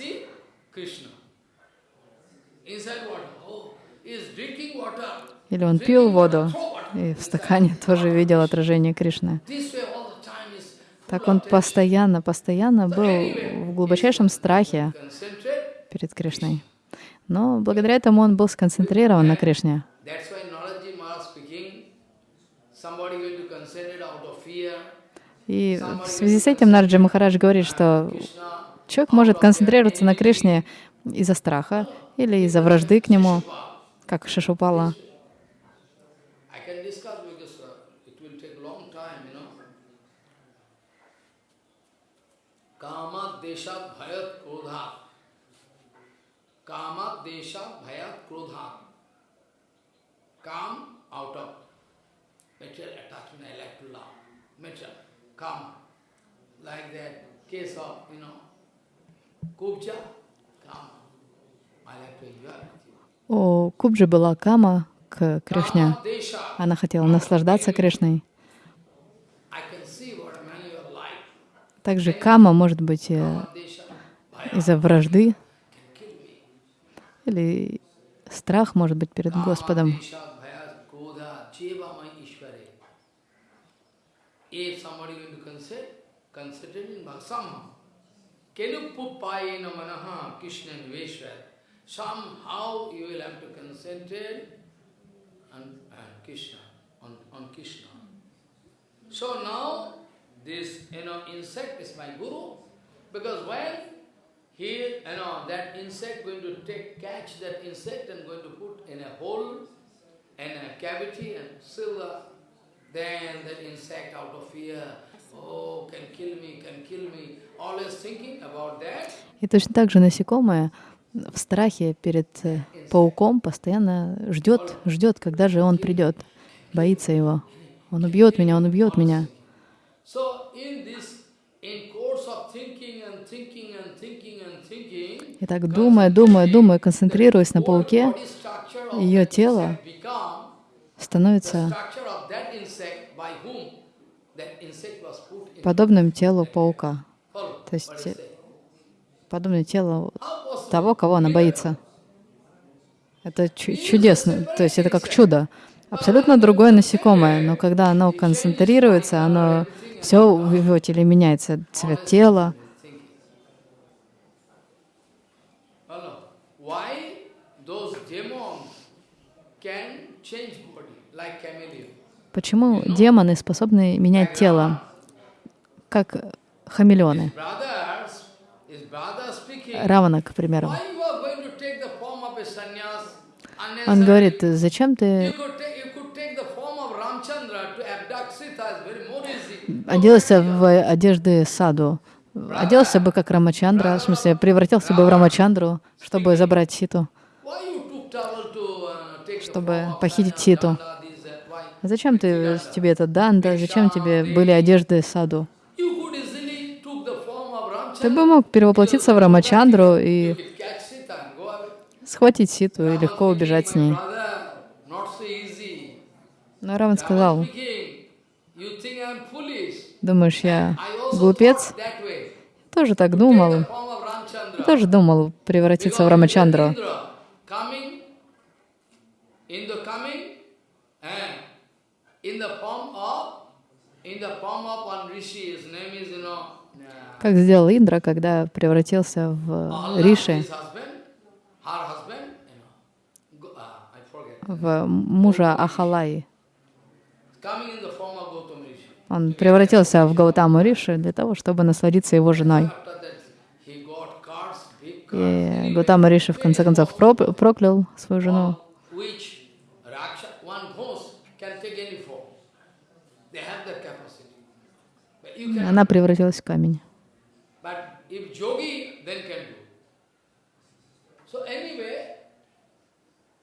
Или он пил воду, и в стакане тоже видел отражение Кришны. Так он постоянно, постоянно был в глубочайшем страхе перед Кришной. Но благодаря этому он был сконцентрирован на Кришне. И в связи с этим Нарджи Махарадж говорит, что Человек может концентрироваться на Кришне из-за страха или из-за вражды к нему, как Шишупала. I can discuss because uh, it will take long time, you know. Kamat deshat bhayat krodhat. Kamat deshat bhayat krodhat. Come out of material attachment, I like to love. Material, come. Like that case of, you know, Kubja, you. У Кубджи была кама к Кришне. Kama. Она хотела наслаждаться Кришной. Также кама может быть э, Kama из-за вражды или страх может быть перед Господом. If somebody going to consider, consider in Bhaksamma, kelupupayena manaha Krishna Veshwar, somehow you will have to concentrate on, on Krishna, on, on Krishna. So now, this, you know, insect is my guru, because when he, you know, that insect going to take, catch that insect and going to put in a hole, in a cavity and seal the, then that insect out of fear, oh, can kill me, can kill me, always thinking about that. И точно так же насекомое в страхе перед э, пауком постоянно ждет, ждет, когда же он придет, боится его. Он убьет меня, он убьет меня. So in this, in course of thinking and thinking and thinking and thinking, И так думая, думая, думая, концентрируясь на пауке, ее тело становится structure of that insect by whom that insect was put in. Подобным телу паука, То есть, How possible? того, кого она боится. Это чу- чудесно, то есть это как чудо. Абсолютно другое насекомое, но когда оно концентрируется, оно все в его теле меняется, цвет тела. Почему демоны способны менять тело, как хамелеоны? Равана, к примеру. Он говорит, зачем ты оделся в одежды саду? Оделся бы как Рамачандра, в смысле, превратился бы в Рамачандру, чтобы забрать Ситу, чтобы похитить Ситу. Зачем ты, тебе это данда, зачем тебе были одежды саду? You could easily took the form of Ты бы мог перевоплотиться в Рамачандру и схватить Ситу и легко убежать с ней. Но Раван сказал, думаешь, я глупец? Тоже так думал. Тоже думал превратиться в Рамачандру. In the form of, in the form of one rishi, his name is, you know, uh, Как сделал Индра, когда превратился в Риши, uh, в мужа Ахалаи. Он превратился в Гаутаму Риши для того, чтобы насладиться его женой. И Гаутама Риши в конце концов проклял свою жену. Она превратилась в камень. If yogi, then can do. So anyway,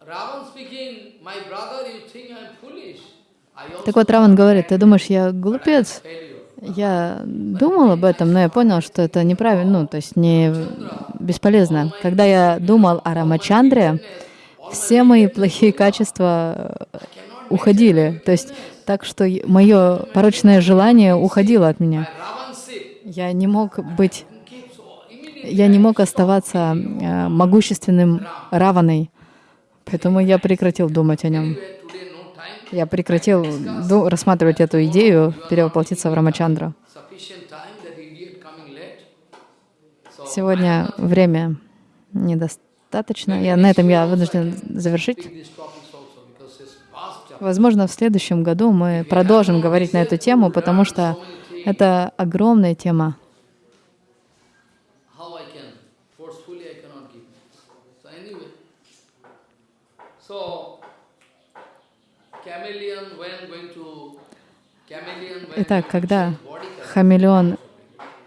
Ravan speaking, my brother, you think I'm foolish. Так вот, Раван говорит, ты думаешь, я глупец? Я думал об этом, но я понял, что это неправильно, ну, то есть не бесполезно. Когда я думал о Рамачандре, все мои плохие качества э, уходили. То есть так, что мое порочное желание уходило от меня. Я не мог быть. Я не мог оставаться э, могущественным Раваной. Поэтому я прекратил думать о нем. Я прекратил рассматривать эту идею перевоплотиться в. So Сегодня время недостаточно. Я, на этом я вынужден завершить. Возможно, в следующем году мы продолжим говорить на эту тему, потому что это огромная тема. How I So, chameleon when going to chameleon when Итак, когда хамелеон,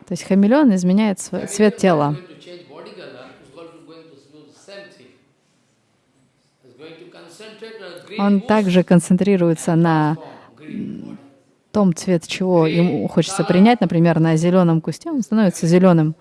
то есть хамелеон изменяет св- цвет тела. Он также концентрируется на том цвет, чего ему хочется принять, например, на зеленом кусте, он становится зеленым.